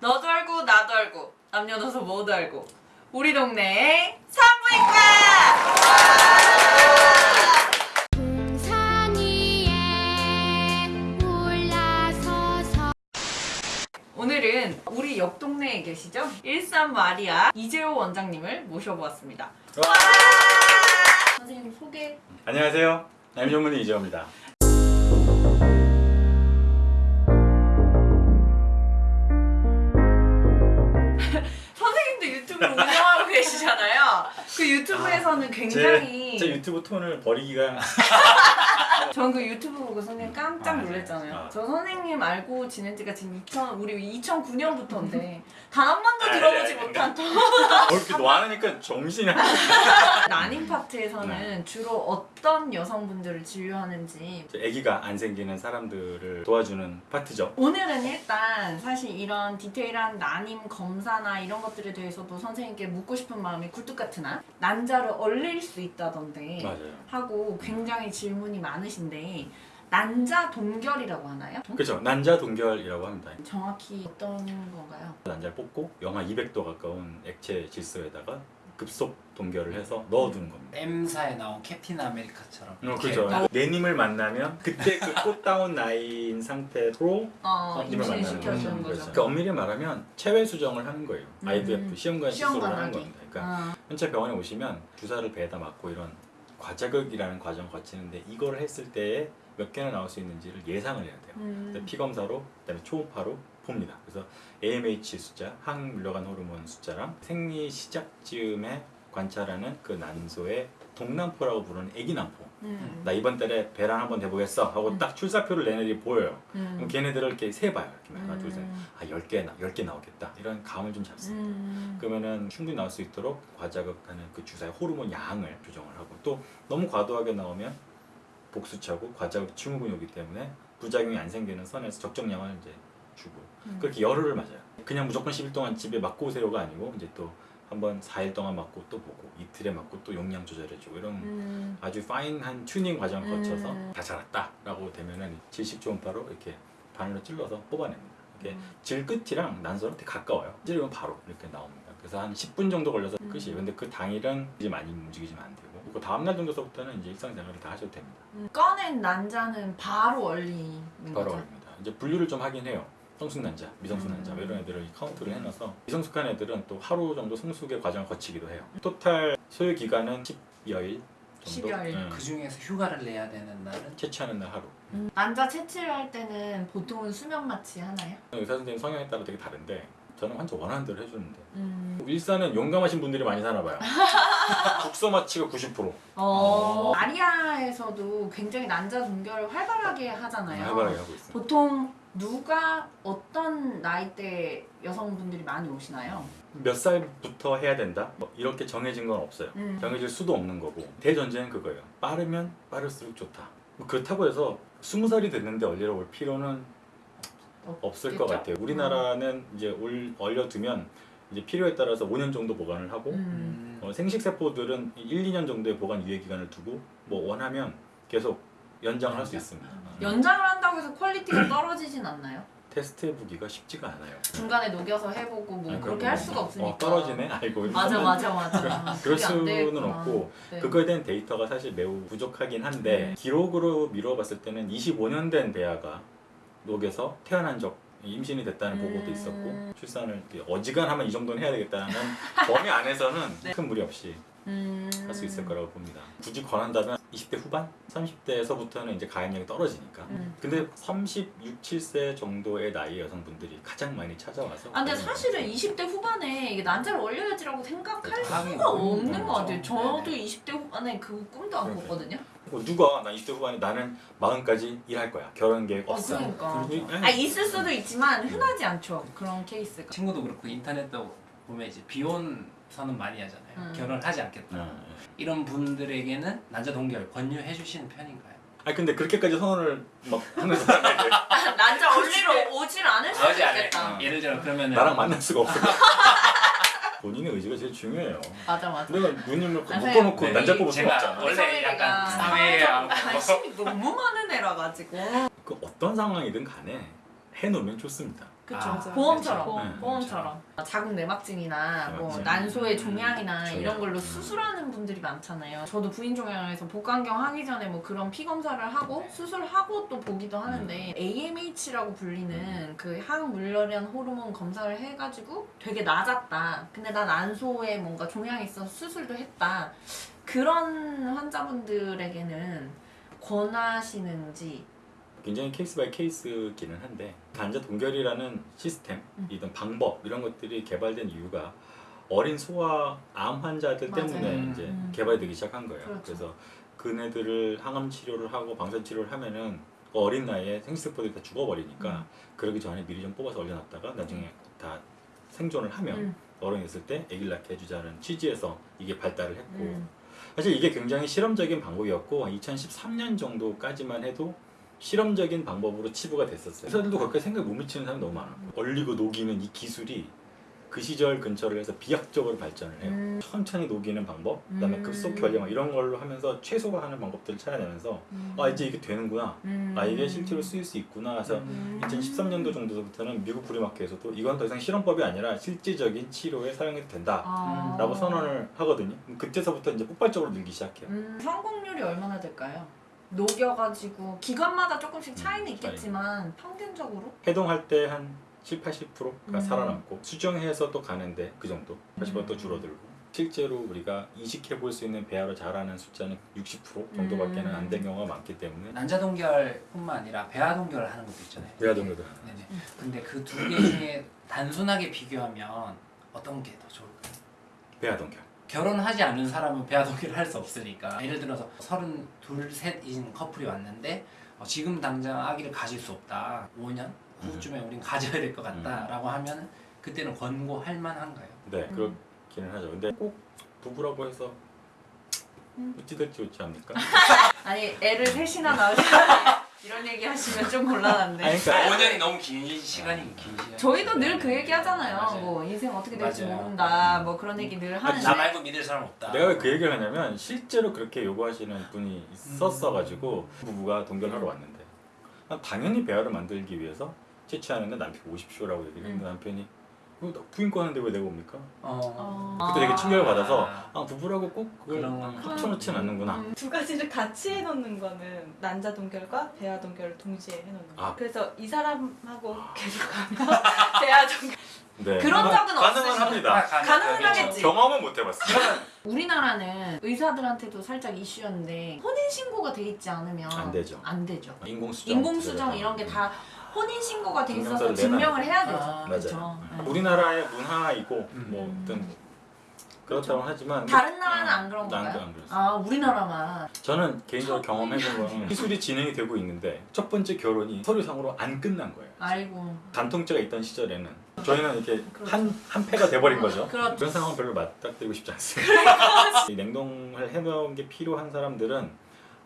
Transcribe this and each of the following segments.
너도 알고 나도 알고 남녀노소 모두 알고 우리 동네의 산부인과! 오늘은 우리 옆 동네에 계시죠? 일산 마리아 이재호 원장님을 모셔보았습니다. 와! 선생님 소개. 안녕하세요. 남전문의 이재호입니다. 선생님도 유튜브 운영하고 계시잖아요 그 유튜브에서는 굉장히 제, 제 유튜브 톤을 버리기가 전 그 유튜브 보고 선생님 깜짝 아, 네. 놀랐잖아요. 아. 저 선생님 알고 지낸 지가 지금 2000, 우리 2009년부터인데 단 한 번도 아, 들어보지 네, 네. 못 한또 이렇게 노하니까 정신이 안 난임 파트에서는 네. 주로 어떤 여성분들을 진료하는지 아기가 안 생기는 사람들을 도와주는 파트죠. 오늘은 일단 사실 이런 디테일한 난임 검사나 이런 것들에 대해서도 선생님께 묻고 싶은 마음이 굴뚝 같으나 난자를 얼릴 수 있다던데 맞아요. 하고 굉장히 질문이 많으신데 난자 동결이라고 하나요? 그렇죠. 난자 동결이라고 합니다. 정확히 어떤 건가요? 난자를 뽑고 영하 200도 가까운 액체 질소에다가 급속 동결을 해서 넣어두는 겁니다. M사에 나온 캡틴 아메리카처럼 어, 그렇죠. 내님을 만나면 그때 그 꽃다운 나이인 상태로 어, 임신을 만나는 거죠. 거죠. 그래서 그 엄밀히 말하면 체외 수정을 하는 거예요. 음. IVF 시험관 시술을 하는. 겁니다. 그러니까 아, 현재 병원에 오시면 주사를 배에다 맞고 이런 과자극이라는 과정을 거치는데 이걸 했을 때에 몇 개나 나올 수 있는지를 예상을 해야 돼요. 음. 피검사로 그다음에 초음파로 봅니다. 그래서 AMH 숫자, 항물려간 호르몬 숫자랑 생리 시작쯤에 관찰하는 그 난소의 동남포라고 부르는 애기난포. 음. 나 이번 달에 배란 한번 해보겠어 하고 음. 딱 출사표를 내 애들이 보여요. 음. 그럼 걔네들을 이렇게 세봐요. 이렇게 하나, 둘, 셋. 음. 아, 10개, 나, 10개 나오겠다. 이런 감을 좀 잡습니다. 음. 그러면은 충분히 나올 수 있도록 과자극하는 그 주사의 호르몬 양을 조정을 하고 또 너무 과도하게 나오면 복수차고 과자극 증후군이기 때문에 부작용이 안 생기는 선에서 적정량을 이제 주고 음. 그렇게 열흘을 맞아요. 그냥 무조건 10일 동안 집에 맞고 오세요가 아니고 이제 또 한번 4일 동안 맞고 또 보고 이틀에 맞고 또 용량 조절해주고 이런 음. 아주 파인한 튜닝 과정을 음. 거쳐서 다 자랐다 라고 되면은 질식 초음파로 이렇게 바늘로 찔러서 뽑아냅니다. 이게 음. 질 끝이랑 난소랑 되게 가까워요. 찌르면 바로 이렇게 나옵니다. 그래서 한 10분 정도 걸려서 음. 끝이에요. 근데 그 당일은 이제 많이 움직이지면 안 되고 그 다음 날 정도서부터는 이제 일상생활을 다 하셔도 됩니다. 음. 꺼낸 난자는 바로 얼리는 바로 거죠. 올립니다. 이제 분류를 좀 하긴 해요. 성숙 난자, 미성숙 음. 난자 뭐 이런 애들을 카운트를 해놔서 미성숙한 애들은 또 하루 정도 성숙의 과정을 거치기도 해요. 토탈 소요 기간은 10여일 정도. 10여일. 응. 그 중에서 휴가를 내야 되는 날은 채취하는 날 하루. 음. 난자 채취를 할 때는 보통은 수면 마취 하나요? 의사 선생님 성향에 따라 되게 다른데 저는 환자 원하는 대로 해주는데 음. 일산은 용감하신 분들이 많이 사나 봐요. 국소 마취가 90%. 어. 아리아에서도 굉장히 난자 동결을 활발하게 하잖아요. 활발하게 하고 있어요. 보통 누가 어떤 나이대 여성분들이 많이 오시나요? 몇 살부터 해야 된다? 뭐 이렇게 정해진 건 없어요. 음. 정해질 수도 없는 거고 대전제는 그거예요. 빠르면 빠를수록 좋다. 뭐 그렇다고 해서 20살이 됐는데 얼리러 올 필요는 없을 것? 같아요. 우리나라는 이제 올, 얼려두면 이제 필요에 따라서 5년 정도 보관을 하고 음. 어, 생식세포들은 1, 2년 정도의 보관 유예 기간을 두고 뭐 원하면 계속 연장을 할 수 있습니다. 어, 연장을 한다고 해서 quality가 떨어지진 않나요? 테스트해보기가 쉽지가 않아요. 중간에 녹여서 해보고 뭐 아니, 그렇게 할거 수가 없으니까 어, 떨어지네? 아이고 맞아 맞아 맞아 그럴 수는. 없고 네. 그거에 대한 데이터가 사실 매우 부족하긴 한데 음. 기록으로 미뤄봤을 때는 25년 된 배아가 녹여서 태어난 적 임신이 됐다는 음. 보고도 있었고 출산을 어지간하면 이 정도는 해야 되겠다는 범위 안에서는 네. 큰 무리 없이 음. 할수 있을 거라고 봅니다. 굳이 권한다면 20대 후반, 30대에서부터는 이제 가임력이 떨어지니까. 음. 근데 36, 7세 정도의 나이의 여성분들이 가장 많이 찾아와서. 아 근데 사실은 하고 20대 후반에 이게 난자를 얼려야지라고 생각할 하긴 수가 없는 것 같아요. 그렇죠. 저도 네네. 20대 후반에 그 꿈도 안. 꿨거든요. 뭐 누가 나 20대 후반에 나는 마흔까지 일할 거야. 결혼 계획 어, 없어. 그러니까. 아 있을 수도 있지만 흔하지 않죠 그런 케이스가. 친구도 그렇고 인터넷도 보면 이제 비혼 선언 많이 하잖아요. 음. 결혼하지 않겠다. 어, 예. 이런 분들에게는 난자 동결 권유해 주시는 편인가요? 아 근데 그렇게까지 선언을 막 하는 사람이 난자 얼리러 오질 않을 수도. 있겠다. 어. 예를 들어 그러면은 나랑 만날 수가 없어. 본인의 의지가 제일 중요해요. 맞아 맞아. 내가 누님을 아, 묶어놓고 네, 난자 뽑을 수 없잖아. 원래 약간 사회하고 아, 관심이 너무 많은 애라 가지고. 그 어떤 상황이든 간에 해놓으면 좋습니다. 그쵸. 아, 보험처럼. 그쵸. 네. 보험처럼. 자궁 내막증이나 뭐. 난소의 종양이나 종양. 이런 걸로 음. 수술하는 분들이 많잖아요. 저도 부인 종양에서 복강경 하기 전에 뭐 그런 피 검사를 하고 수술하고 또 보기도 하는데 AMH라고 불리는 그 항물열연 호르몬 검사를 해가지고 되게 낮았다. 근데 난 난소에 뭔가 종양이 있어서 수술도 했다. 그런 환자분들에게는 권하시는지 굉장히 case by case기는 한데 난자 동결이라는 시스템이든 방법 이런 것들이 개발된 이유가 어린 소아 암 환자들 맞아요. 때문에 음. 이제 음. 개발되기 시작한 거예요. 그렇죠. 그래서 그네들을 항암 치료를 하고 방사선 치료를 하면은 그 어린 나이에 생식세포들이 다 죽어버리니까 음. 그러기 전에 미리 좀 뽑아서 얼려놨다가 나중에 다 생존을 하면 음. 어른이 됐을 때 아기를 낳게 해주자는 취지에서 이게 발달을 했고 음. 사실 이게 굉장히 실험적인 방법이었고 2013년 정도까지만 해도 실험적인 방법으로 치부가 됐었어요. 의사들도 그렇게 생각 못 미치는 사람이 너무 많아. 얼리고 녹이는 이 기술이 그 시절 근처를 해서 비약적으로 발전을 해요. 음. 천천히 녹이는 방법, 그 다음에 음. 급속 결량 이런 걸로 하면서 최소화하는 방법들을 찾아내면서 음. 아 이제 이게 되는구나. 음. 아 이게 실제로 쓰일 수 있구나. 그래서 음. 2013년도 정도부터는 미국 브리마켓에서도 이건 더 이상 실험법이 아니라 실제적인 치료에 사용해도 된다라고 아. 선언을 하거든요. 그때서부터 이제 폭발적으로 늘기 시작해요. 음, 성공률이 얼마나 될까요? 녹여가지고 기관마다 조금씩 차이는 음, 있겠지만 평균적으로 해동할 때 한 7, 80%가 음. 살아남고 수정해서 또 가는데 그 정도 80%또 음. 줄어들고 실제로 우리가 이식해 볼 수 있는 배아로 자라는 숫자는 60% 정도밖에는 음. 안된 경우가 많기 때문에 난자 동결뿐만 아니라 배아 동결을 하는 것도 있잖아요. 배아 동결도 네네. 근데 그 두 개 중에 단순하게 비교하면 어떤 게 더 좋을까요? 배아 동결 결혼하지 않은 사람은 배아 동결을 할수 없으니까 예를 들어서 서른 둘 셋인 커플이 왔는데 어, 지금 당장 아기를 가질 수 없다 5년 후쯤에 우린 가져야 될 것 같다 라고 하면 그때는 권고할 만한가요? 네 음. 그렇기는 하죠 근데 꼭 부부라고 해서 음. 어찌 될지 좋지 않습니까? 아니 애를 셋이나 낳으시면 이런 얘기 하시면 좀 곤란한데. 아니, 그러니까 5년이 너무 긴 시간이 긴 시간 저희도 늘 그 얘기 하잖아요. 맞아요. 뭐 인생 어떻게 될지 맞아요. 모른다 뭐 그런 얘기 늘 하는데. 나 말고 믿을 사람 없다. 내가 왜 그 얘기를 하냐면 실제로 그렇게 요구하시는 분이 있었어가지고 부부가 동결하러 왔는데. 난 당연히 배아를 만들기 위해서 채취하는데 남편 오십시오라고 얘기를 했는데 남편이 어, 나 부인 거 하는데 왜 내가 옵니까? 어. 어. 그때 되게 충격을 받아서 아. 아 부부라고 꼭 그걸 합쳐놓진 않는구나 음, 두 가지를 같이 해놓는 거는 난자 동결과 배아 동결을 동시에 해놓는 거. 아. 그래서 이 사람하고 계속 가면 배아 동결. 네. 그런 가능- 적은 가능은 없으시죠? 합니다 가능은 하겠지. 경험은 못 해봤어요 우리나라는 의사들한테도 살짝 이슈였는데 혼인 신고가 돼 있지 않으면 안 되죠. 안 되죠. 인공수정 인공수정 이런 게다 혼인 신고가 돼 있어서 증명서를 증명을 해야 되죠. 아, 그렇죠. 맞아요 네. 우리나라의 문화이고 음. 뭐 어떤 그렇다고 하지만 다른 나라는 안 그런 난 건가요? 안 그랬어요. 아 우리나라만 저는 개인적으로 경험해본 거는 기술이 진행이 되고 있는데 첫 번째 결혼이 서류상으로 안 끝난 거예요. 아이고 간통죄가 있던 시절에는 저희는 이렇게 그렇죠. 한, 한 패가 돼버린 거죠. 그렇죠. 그런 상황 별로 맞닥뜨리고 싶지 않습니다. 이 냉동을 해놓은 게 필요한 사람들은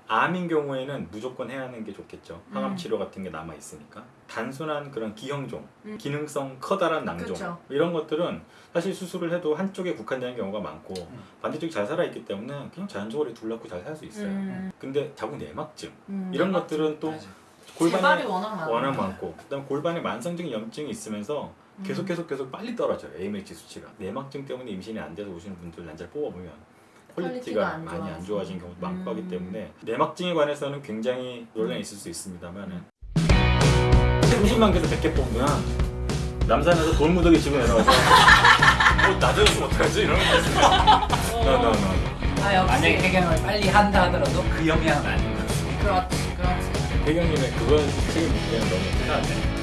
암인 경우에는 무조건 해야 하는 게 좋겠죠. 항암 음. 치료 같은 게 남아 있으니까. 단순한 그런 기형종, 음. 기능성 커다란 낭종 그쵸. 이런 것들은 사실 수술을 해도 한쪽에 국한되는 경우가 많고 음. 반대쪽이 잘 살아 있기 때문에 그냥 자연적으로 둘 낳고 잘 살 수 있어요. 음, 근데 자궁 내막증 음. 이런 것들은 또 맞아. 재발이 골반에 워낙. 워낙 많고 그다음 골반에 만성적인 염증이 있으면서 음. 계속 계속 계속 빨리 떨어져요 AMH 수치가 내막증 때문에 임신이 안 돼서 오시는 분들 난자를 뽑아보면 quality가 안 많이 안. 좋아진 경우도 많고 음. 하기 때문에 내막증에 관해서는 굉장히 논란이 있을 수 있습니다만 30만 개에서 100개 뽑으면 남산에서 돌무더기 집어 내려와서 어, 낮아졌으면 어떡하지? 이런 거 있어요 no no no 아 역시 만약에 폐경을 빨리 한다 하더라도 그 영향은 아닌 것 같습니다 그렇지 그렇지. 배경님의 그건 책임 묻기에는 너무 크다